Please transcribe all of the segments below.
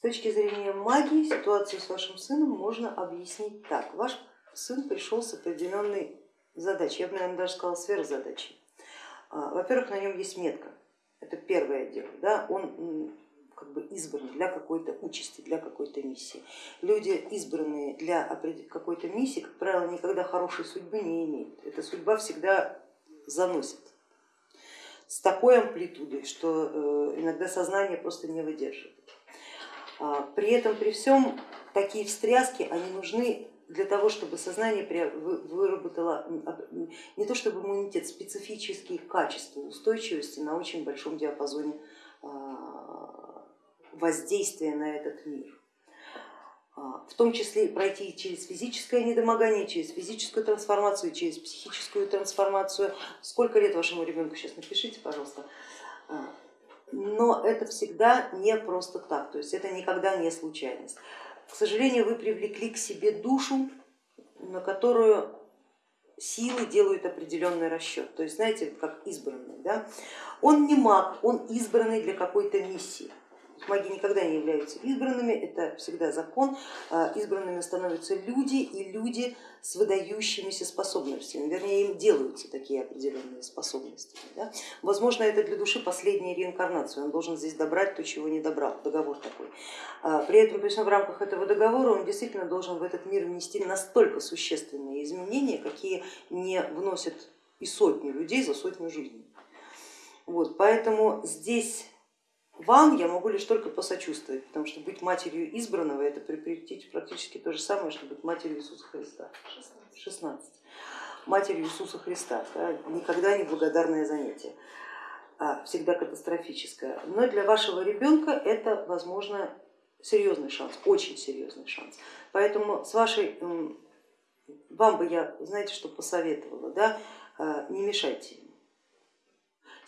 С точки зрения магии ситуацию с вашим сыном можно объяснить так. Ваш сын пришел с определенной задачей, я бы, наверное, даже сказала сверхзадачей. А, во-первых, на нем есть метка, это первое дело, да? он как бы избран для какой-то участи, для какой-то миссии. Люди, избранные для какой-то миссии, как правило, никогда хорошей судьбы не имеют. Эта судьба всегда заносит с такой амплитудой, что э, иногда сознание просто не выдерживает. А, при этом, при всем, такие встряски, они нужны для того, чтобы сознание выработало не то чтобы иммунитет, специфические качества устойчивости на очень большом диапазоне а, воздействия на этот мир. А, в том числе пройти через физическое недомогание, через физическую трансформацию, через психическую трансформацию. Сколько лет вашему ребенку сейчас напишите, пожалуйста. Но это всегда не просто так, то есть это никогда не случайность. К сожалению, вы привлекли к себе душу, на которую силы делают определенный расчет. То есть, знаете, как избранный. Да? Он не маг, он избранный для какой-то миссии. Маги никогда не являются избранными, это всегда закон. А, избранными становятся люди и люди с выдающимися способностями, вернее им делаются такие определенные способности. Да? Возможно, это для души последняя реинкарнация, он должен здесь добрать то, чего не добрал, договор такой. А, при этом, причем в рамках этого договора он действительно должен в этот мир внести настолько существенные изменения, какие не вносят и сотни людей за сотню жизней. Вот, поэтому здесь вам я могу лишь только посочувствовать, потому что быть матерью избранного это практически то же самое, что быть матерью Иисуса Христа. 16. Матерью Иисуса Христа, да, никогда не благодарное занятие, а всегда катастрофическое. Но для вашего ребенка это, возможно, серьезный шанс, очень серьезный шанс. Поэтому с вашей, вам бы я, знаете, что посоветовала, да, а, не мешайте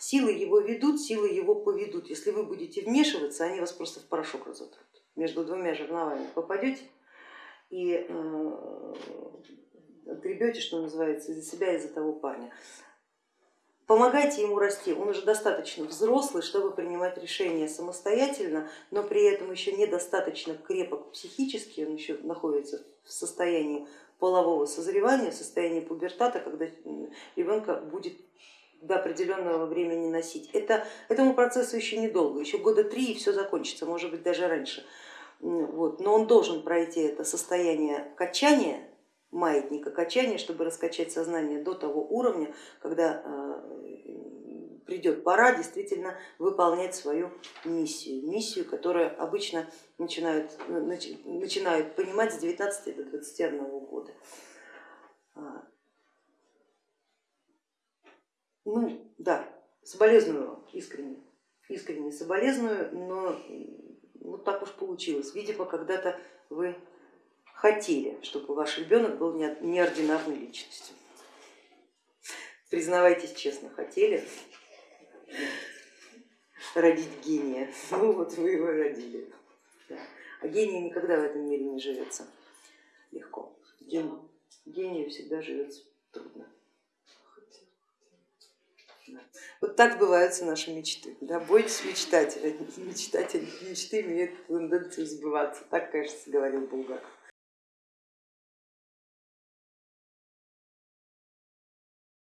Силы его ведут, силы его поведут. Если вы будете вмешиваться, они вас просто в порошок разотрут. Между двумя жерновами попадете и э, отгребете, что называется, из-за себя, из-за того парня. Помогайте ему расти, он уже достаточно взрослый, чтобы принимать решения самостоятельно, но при этом еще недостаточно крепок психически, он еще находится в состоянии полового созревания, в состоянии пубертата, когда ребенка будет до определенного времени носить. Это, этому процессу еще недолго, еще года три и все закончится, может быть даже раньше. Вот. Но он должен пройти это состояние качания, маятника качания, чтобы раскачать сознание до того уровня, когда э, придет пора действительно выполнять свою миссию, миссию, которую обычно начинают, начинают понимать с 19 до 21 года. Ну да, соболезную искренне, искренне соболезную, но вот так уж получилось. Видимо, когда-то вы хотели, чтобы ваш ребенок был неординарной личностью. Признавайтесь честно, хотели родить гения, ну вот вы его родили. А гений никогда в этом мире не живется легко. Гению всегда живется трудно. Вот так сбываются наши мечты. Да? Бойтесь мечтать, мечтать, мечты имеют тенденцию сбываться. Так, кажется, говорил Булгаков.